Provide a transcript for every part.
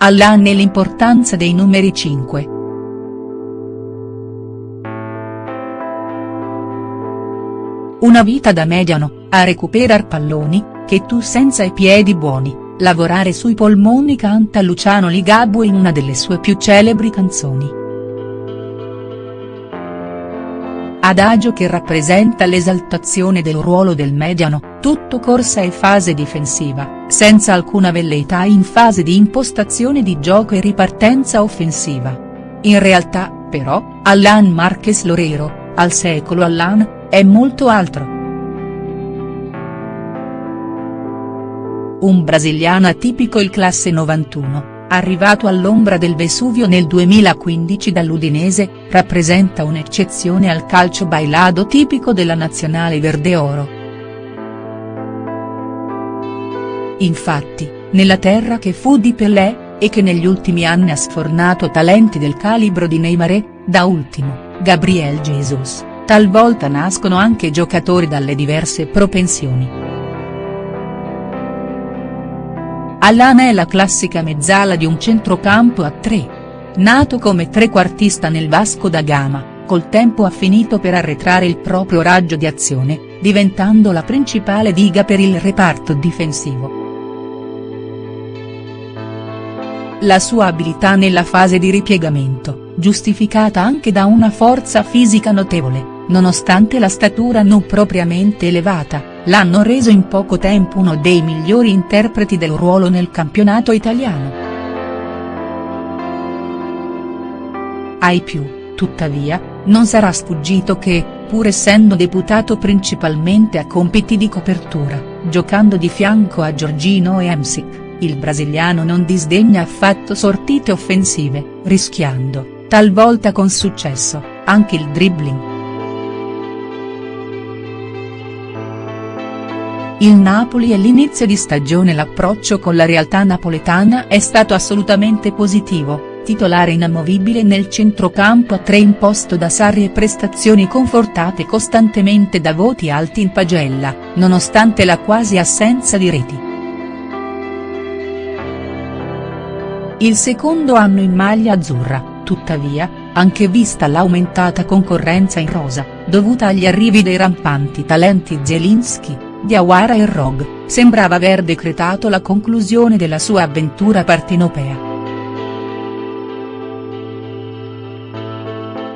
Allan e l'importanza dei numeri 5. Una vita da mediano, a recuperar palloni, che tu senza i piedi buoni, lavorare sui polmoni canta Luciano Ligabue in una delle sue più celebri canzoni. Adagio che rappresenta l'esaltazione del ruolo del mediano, tutto corsa e fase difensiva, senza alcuna velleità in fase di impostazione di gioco e ripartenza offensiva. In realtà, però, Allan Marquez Lorero, al secolo Allan, è molto altro. Un brasiliano atipico il classe 91 arrivato all'ombra del Vesuvio nel 2015 dall'Udinese, rappresenta un'eccezione al calcio bailado tipico della nazionale verde-oro. Infatti, nella terra che fu di Pelé, e che negli ultimi anni ha sfornato talenti del calibro di Neymar da ultimo, Gabriel Jesus, talvolta nascono anche giocatori dalle diverse propensioni. Alana è la classica mezzala di un centrocampo a tre. Nato come trequartista nel Vasco da Gama, col tempo ha finito per arretrare il proprio raggio di azione, diventando la principale diga per il reparto difensivo. La sua abilità nella fase di ripiegamento, giustificata anche da una forza fisica notevole, nonostante la statura non propriamente elevata, l'hanno reso in poco tempo uno dei migliori interpreti del ruolo nel campionato italiano. Ai più, tuttavia, non sarà sfuggito che, pur essendo deputato principalmente a compiti di copertura, giocando di fianco a Giorgino e Emsic, il brasiliano non disdegna affatto sortite offensive, rischiando, talvolta con successo, anche il dribbling. Il Napoli e l'inizio di stagione l'approccio con la realtà napoletana è stato assolutamente positivo, titolare inamovibile nel centrocampo a tre imposto da Sarri e prestazioni confortate costantemente da voti alti in pagella, nonostante la quasi assenza di reti. Il secondo anno in maglia azzurra, tuttavia, anche vista l'aumentata concorrenza in rosa, dovuta agli arrivi dei rampanti talenti Zielinski, Diawara e Rog, sembrava aver decretato la conclusione della sua avventura partinopea.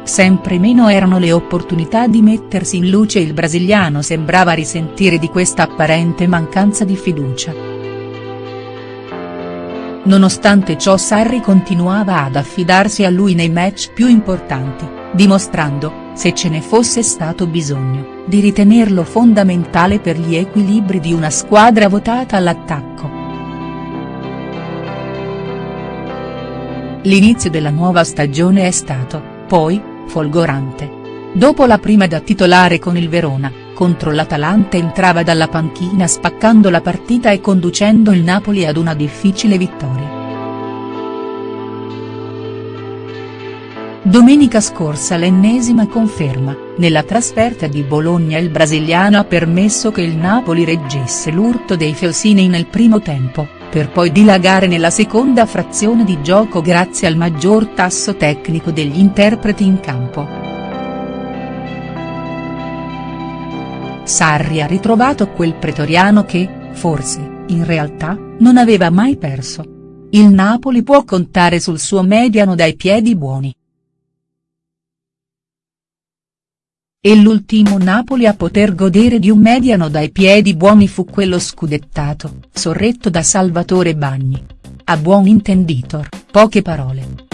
Sempre meno erano le opportunità di mettersi in luce il brasiliano sembrava risentire di questa apparente mancanza di fiducia. Nonostante ciò Sarri continuava ad affidarsi a lui nei match più importanti, dimostrando, se ce ne fosse stato bisogno, di ritenerlo fondamentale per gli equilibri di una squadra votata all'attacco. L'inizio della nuova stagione è stato, poi, folgorante. Dopo la prima da titolare con il Verona, contro l'Atalanta entrava dalla panchina spaccando la partita e conducendo il Napoli ad una difficile vittoria. Domenica scorsa l'ennesima conferma, nella trasferta di Bologna il brasiliano ha permesso che il Napoli reggesse l'urto dei Felsini nel primo tempo, per poi dilagare nella seconda frazione di gioco grazie al maggior tasso tecnico degli interpreti in campo. Sarri ha ritrovato quel pretoriano che, forse, in realtà, non aveva mai perso. Il Napoli può contare sul suo mediano dai piedi buoni. E l'ultimo Napoli a poter godere di un mediano dai piedi buoni fu quello scudettato, sorretto da Salvatore Bagni. A buon intenditor, poche parole.